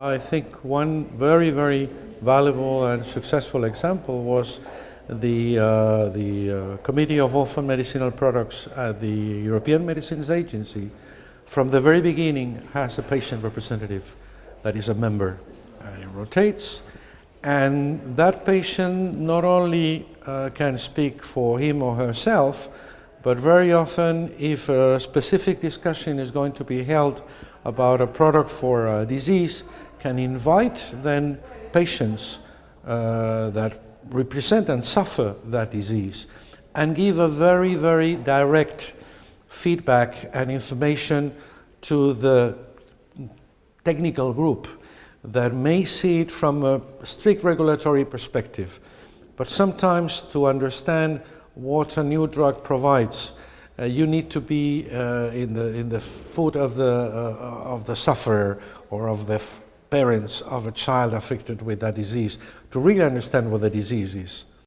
I think one very, very valuable and successful example was the, uh, the uh, Committee of Orphan Medicinal Products at the European Medicines Agency. From the very beginning has a patient representative that is a member and it rotates. And that patient not only uh, can speak for him or herself but very often if a specific discussion is going to be held about a product for a disease can invite then patients uh, that represent and suffer that disease and give a very, very direct feedback and information to the technical group that may see it from a strict regulatory perspective. But sometimes to understand what a new drug provides, uh, you need to be uh, in, the, in the foot of the, uh, of the sufferer or of the parents of a child afflicted with that disease to really understand what the disease is.